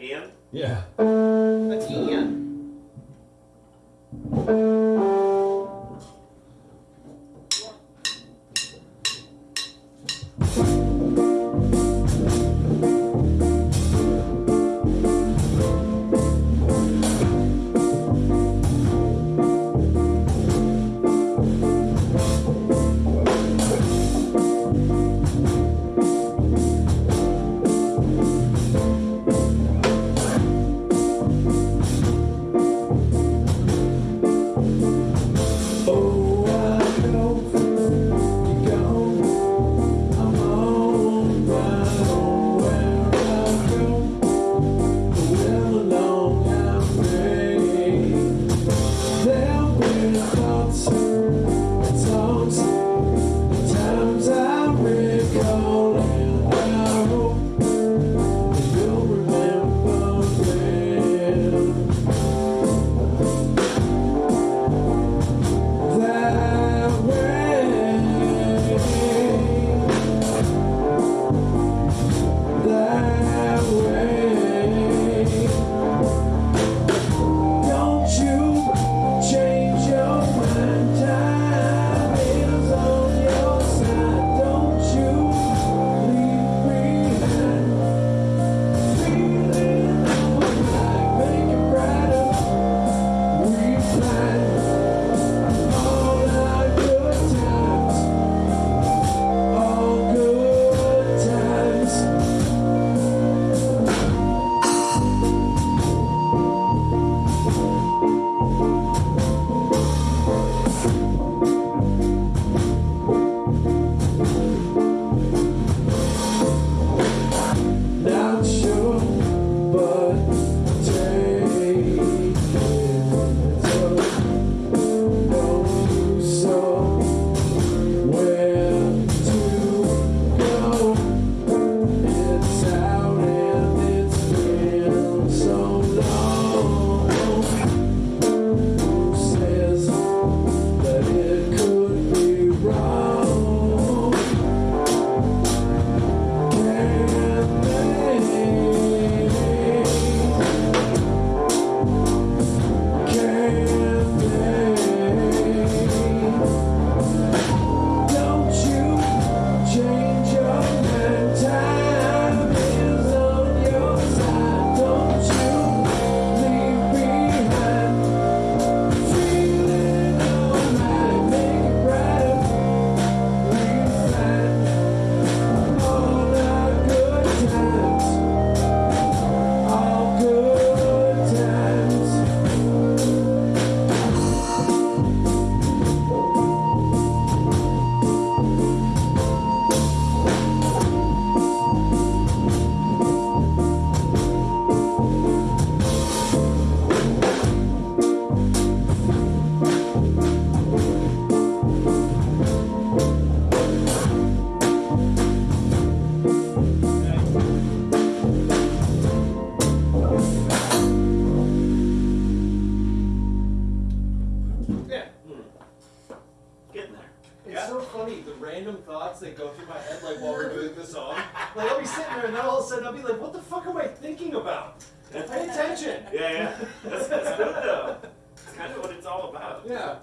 Again? Yeah. It's all funny, the random thoughts that go through my head like while we're doing the song. Like I'll be sitting there and then all of a sudden I'll be like, what the fuck am I thinking about? Pay attention. Yeah, yeah. That's, that's good though. That's kind of what it's all about. Yeah.